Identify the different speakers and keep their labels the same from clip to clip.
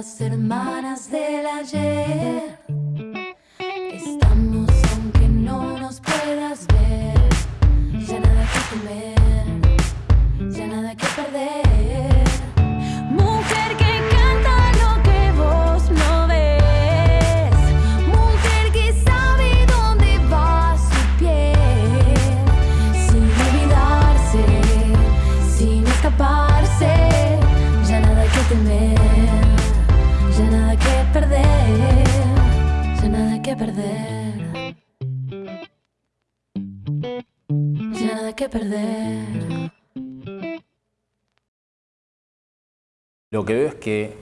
Speaker 1: las hermanas del ayer. Que perder. Ya nada que perder.
Speaker 2: Lo que veo es que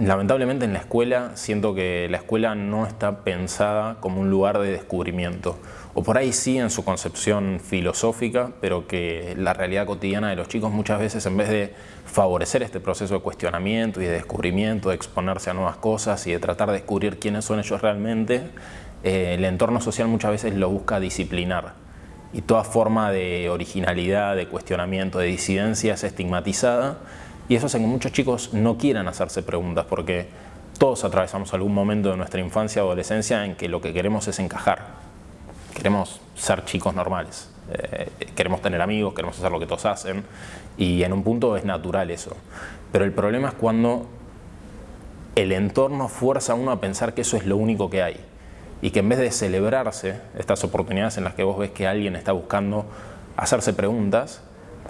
Speaker 2: lamentablemente en la escuela siento que la escuela no está pensada como un lugar de descubrimiento. O por ahí sí en su concepción filosófica, pero que la realidad cotidiana de los chicos muchas veces en vez de favorecer este proceso de cuestionamiento y de descubrimiento, de exponerse a nuevas cosas y de tratar de descubrir quiénes son ellos realmente, eh, el entorno social muchas veces lo busca disciplinar. Y toda forma de originalidad, de cuestionamiento, de disidencia es estigmatizada y eso hace que muchos chicos no quieran hacerse preguntas porque todos atravesamos algún momento de nuestra infancia o adolescencia en que lo que queremos es encajar. Queremos ser chicos normales, eh, queremos tener amigos, queremos hacer lo que todos hacen y en un punto es natural eso. Pero el problema es cuando el entorno fuerza a uno a pensar que eso es lo único que hay y que en vez de celebrarse estas oportunidades en las que vos ves que alguien está buscando hacerse preguntas,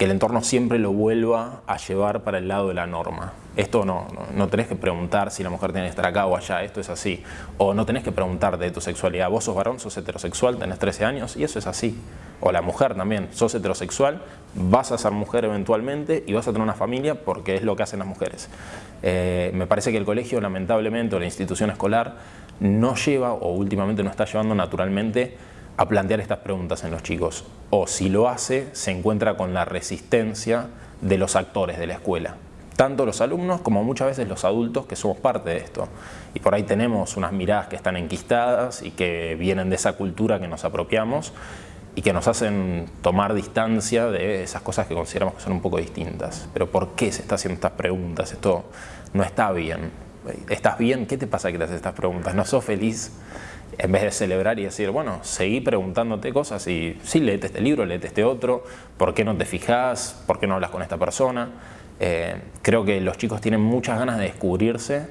Speaker 2: que el entorno siempre lo vuelva a llevar para el lado de la norma. Esto no, no, tenés que preguntar si la mujer tiene que estar acá o allá, esto es así. O no tenés que preguntar de tu sexualidad. Vos sos varón, sos heterosexual, tenés 13 años y eso es así. O la mujer también, sos heterosexual, vas a ser mujer eventualmente y vas a tener una familia porque es lo que hacen las mujeres. Eh, me parece que el colegio, lamentablemente, o la institución escolar, no lleva o últimamente no está llevando naturalmente a plantear estas preguntas en los chicos. O si lo hace, se encuentra con la resistencia de los actores de la escuela. Tanto los alumnos como muchas veces los adultos que somos parte de esto. Y por ahí tenemos unas miradas que están enquistadas y que vienen de esa cultura que nos apropiamos y que nos hacen tomar distancia de esas cosas que consideramos que son un poco distintas. Pero ¿por qué se está haciendo estas preguntas? Esto no está bien. ¿Estás bien? ¿Qué te pasa que te haces estas preguntas? ¿No sos feliz? en vez de celebrar y decir, bueno, seguí preguntándote cosas y sí, léete este libro, léete este otro, ¿por qué no te fijas? ¿Por qué no hablas con esta persona? Eh, creo que los chicos tienen muchas ganas de descubrirse,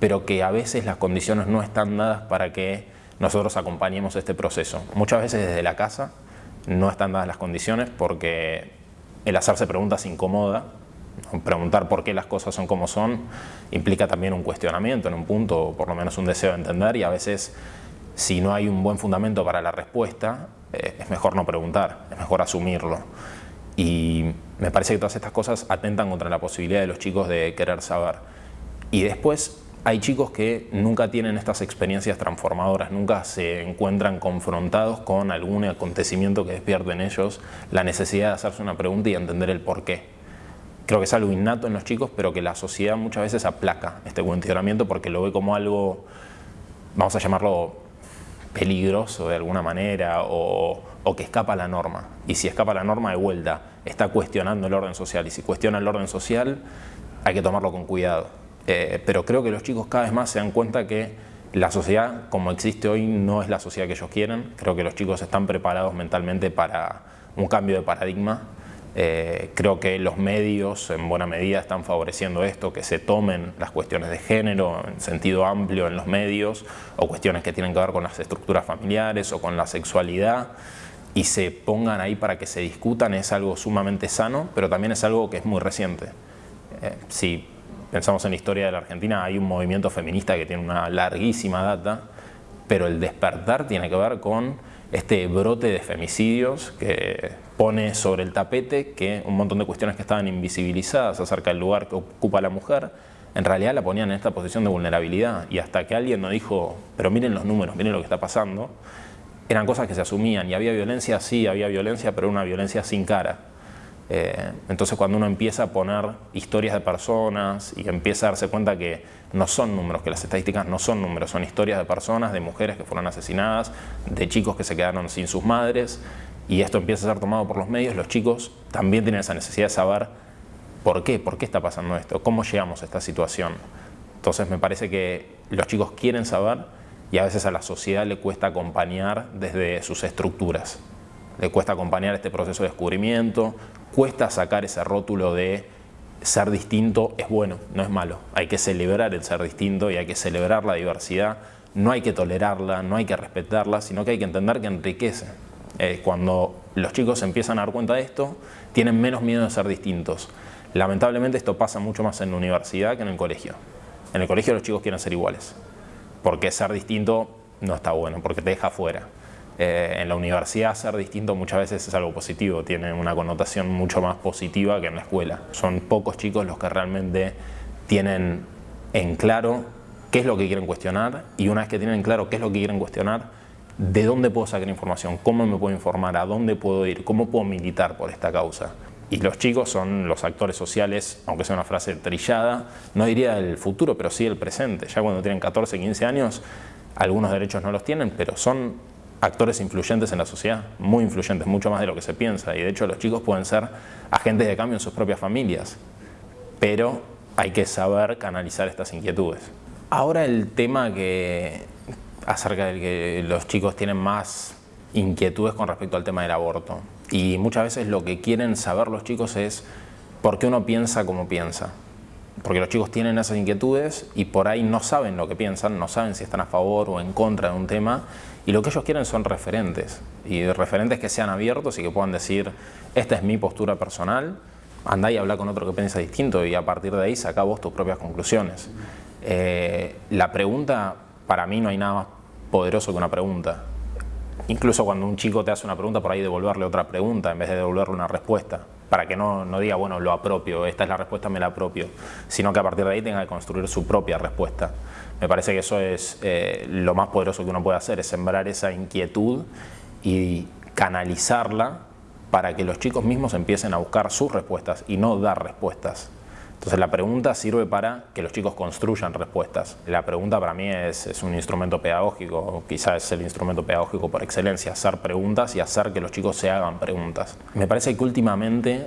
Speaker 2: pero que a veces las condiciones no están dadas para que nosotros acompañemos este proceso. Muchas veces desde la casa no están dadas las condiciones porque el hacerse preguntas incomoda, preguntar por qué las cosas son como son implica también un cuestionamiento en un punto, o por lo menos un deseo de entender y a veces si no hay un buen fundamento para la respuesta, eh, es mejor no preguntar, es mejor asumirlo. Y me parece que todas estas cosas atentan contra la posibilidad de los chicos de querer saber. Y después hay chicos que nunca tienen estas experiencias transformadoras, nunca se encuentran confrontados con algún acontecimiento que despierte en ellos la necesidad de hacerse una pregunta y entender el por qué. Creo que es algo innato en los chicos, pero que la sociedad muchas veces aplaca este cuestionamiento porque lo ve como algo, vamos a llamarlo peligroso de alguna manera o, que escapa a la norma. Y si escapa a la norma de vuelta, está cuestionando el orden social. Y si cuestiona el orden social, hay que tomarlo con cuidado. Eh, pero creo que los chicos cada vez más se dan cuenta que la sociedad como existe hoy no es la sociedad que ellos quieren. Creo que los chicos están preparados mentalmente para un cambio de paradigma eh, creo que los medios en buena medida están favoreciendo esto, que se tomen las cuestiones de género en sentido amplio en los medios o cuestiones que tienen que ver con las estructuras familiares o con la sexualidad y se pongan ahí para que se discutan es algo sumamente sano, pero también es algo que es muy reciente. Eh, si pensamos en la historia de la Argentina, hay un movimiento feminista que tiene una larguísima data, pero el despertar tiene que ver con este brote de femicidios que pone sobre el tapete que un montón de cuestiones que estaban invisibilizadas acerca del lugar que ocupa la mujer, en realidad la ponían en esta posición de vulnerabilidad y hasta que alguien nos dijo, pero miren los números, miren lo que está pasando, eran cosas que se asumían y había violencia, sí, había violencia, pero una violencia sin cara. Eh, entonces cuando uno empieza a poner historias de personas y empieza a darse cuenta que no son números, que las estadísticas no son números, son historias de personas, de mujeres que fueron asesinadas, de chicos que se quedaron sin sus madres, y esto empieza a ser tomado por los medios, los chicos también tienen esa necesidad de saber por qué, por qué está pasando esto, cómo llegamos a esta situación. Entonces me parece que los chicos quieren saber y a veces a la sociedad le cuesta acompañar desde sus estructuras. Le cuesta acompañar este proceso de descubrimiento, cuesta sacar ese rótulo de ser distinto es bueno, no es malo. Hay que celebrar el ser distinto y hay que celebrar la diversidad. No hay que tolerarla, no hay que respetarla, sino que hay que entender que enriquece. Eh, cuando los chicos empiezan a dar cuenta de esto, tienen menos miedo de ser distintos. Lamentablemente esto pasa mucho más en la universidad que en el colegio. En el colegio los chicos quieren ser iguales, porque ser distinto no está bueno, porque te deja fuera. Eh, en la universidad ser distinto muchas veces es algo positivo, tiene una connotación mucho más positiva que en la escuela. Son pocos chicos los que realmente tienen en claro qué es lo que quieren cuestionar y una vez que tienen en claro qué es lo que quieren cuestionar, de dónde puedo sacar información, cómo me puedo informar, a dónde puedo ir, cómo puedo militar por esta causa. Y los chicos son los actores sociales, aunque sea una frase trillada, no diría el futuro, pero sí el presente. Ya cuando tienen 14, 15 años, algunos derechos no los tienen, pero son actores influyentes en la sociedad, muy influyentes, mucho más de lo que se piensa. Y de hecho los chicos pueden ser agentes de cambio en sus propias familias, pero hay que saber canalizar estas inquietudes. Ahora el tema que acerca del que los chicos tienen más inquietudes con respecto al tema del aborto. Y muchas veces lo que quieren saber los chicos es por qué uno piensa como piensa. Porque los chicos tienen esas inquietudes y por ahí no saben lo que piensan, no saben si están a favor o en contra de un tema y lo que ellos quieren son referentes, y referentes que sean abiertos y que puedan decir, esta es mi postura personal, andá y habla con otro que piensa distinto y a partir de ahí saca vos tus propias conclusiones. Eh, la pregunta, para mí no hay nada más poderoso que una pregunta. Incluso cuando un chico te hace una pregunta, por ahí devolverle otra pregunta en vez de devolverle una respuesta. Para que no, no diga, bueno, lo apropio, esta es la respuesta, me la apropio. Sino que a partir de ahí tenga que construir su propia respuesta. Me parece que eso es eh, lo más poderoso que uno puede hacer, es sembrar esa inquietud y canalizarla para que los chicos mismos empiecen a buscar sus respuestas y no dar respuestas. Entonces la pregunta sirve para que los chicos construyan respuestas. La pregunta para mí es, un instrumento pedagógico, quizás es el instrumento pedagógico por excelencia, hacer preguntas y hacer que los chicos se hagan preguntas. Me parece que últimamente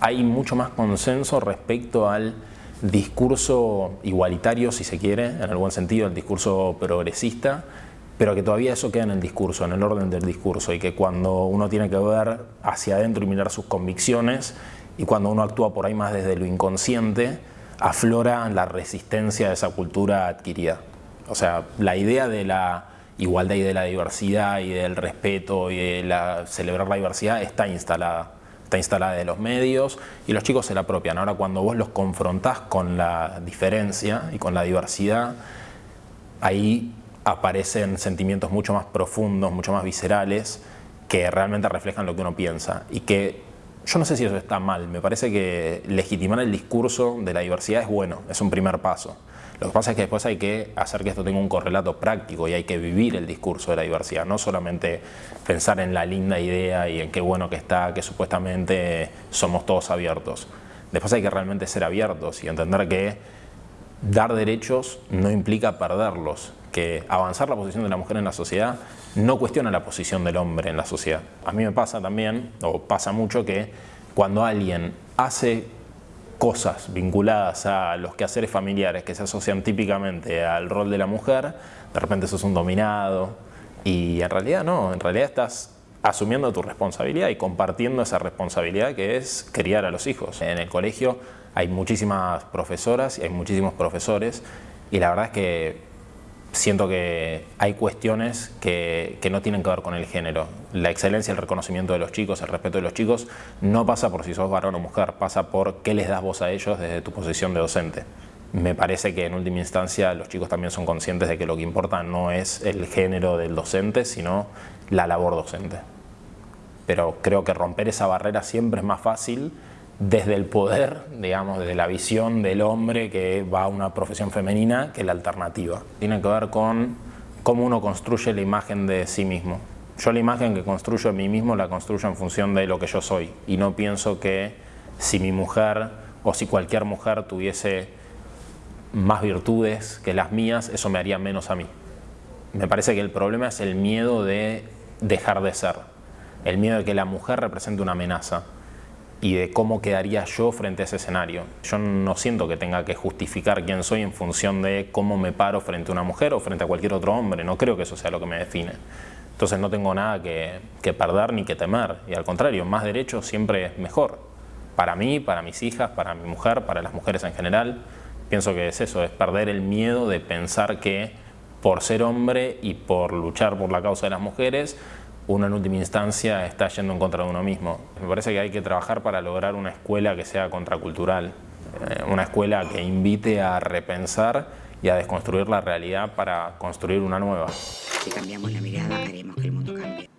Speaker 2: hay mucho más consenso respecto al discurso igualitario, si se quiere, en el buen sentido, el discurso progresista, pero que todavía eso queda en el discurso, en el orden del discurso, y que cuando uno tiene que ver hacia adentro y mirar sus convicciones, y cuando uno actúa por ahí más desde lo inconsciente, aflora la resistencia de esa cultura adquirida. O sea, la idea de la igualdad y de la diversidad y del respeto y de la, celebrar la diversidad está instalada está instalada de los medios y los chicos se la apropian. Ahora cuando vos los confrontás con la diferencia y con la diversidad, ahí aparecen sentimientos mucho más profundos, mucho más viscerales, que realmente reflejan lo que uno piensa y que yo no sé si eso está mal, me parece que legitimar el discurso de la diversidad es bueno, es un primer paso. Lo que pasa es que después hay que hacer que esto tenga un correlato práctico y hay que vivir el discurso de la diversidad, no solamente pensar en la linda idea y en qué bueno que está, que supuestamente somos todos abiertos. Después hay que realmente ser abiertos y entender que dar derechos no implica perderlos, que avanzar la posición de la mujer en la sociedad no cuestiona la posición del hombre en la sociedad. A mí me pasa también, o pasa mucho, que cuando alguien hace cosas vinculadas a los quehaceres familiares que se asocian típicamente al rol de la mujer, de repente sos un dominado y en realidad no, en realidad estás asumiendo tu responsabilidad y compartiendo esa responsabilidad que es criar a los hijos. En el colegio hay muchísimas profesoras y hay muchísimos profesores y la verdad es que siento que hay cuestiones que, no tienen que ver con el género. La excelencia, el reconocimiento de los chicos, el respeto de los chicos, no pasa por si sos varón o mujer, pasa por qué les das voz a ellos desde tu posición de docente. Me parece que en última instancia los chicos también son conscientes de que lo que importa no es el género del docente, sino la labor docente. Pero creo que romper esa barrera siempre es más fácil desde el poder, digamos, desde la visión del hombre que va a una profesión femenina que la alternativa. Tiene que ver con cómo uno construye la imagen de sí mismo. Yo la imagen que construyo de mí mismo la construyo en función de lo que yo soy y no pienso que si mi mujer o si cualquier mujer tuviese más virtudes que las mías, eso me haría menos a mí. Me parece que el problema es el miedo de dejar de ser el miedo de que la mujer represente una amenaza y de cómo quedaría yo frente a ese escenario. Yo no siento que tenga que justificar quién soy en función de cómo me paro frente a una mujer o frente a cualquier otro hombre, no creo que eso sea lo que me define. Entonces no tengo nada que, perder ni que temer, y al contrario, más derecho siempre es mejor. Para mí, para mis hijas, para mi mujer, para las mujeres en general, pienso que es eso, es perder el miedo de pensar que por ser hombre y por luchar por la causa de las mujeres, uno en última instancia está yendo en contra de uno mismo. Me parece que hay que trabajar para lograr una escuela que sea contracultural, eh, una escuela que invite a repensar y a desconstruir la realidad para construir una nueva.
Speaker 3: Si cambiamos la mirada, haremos que el mundo cambie.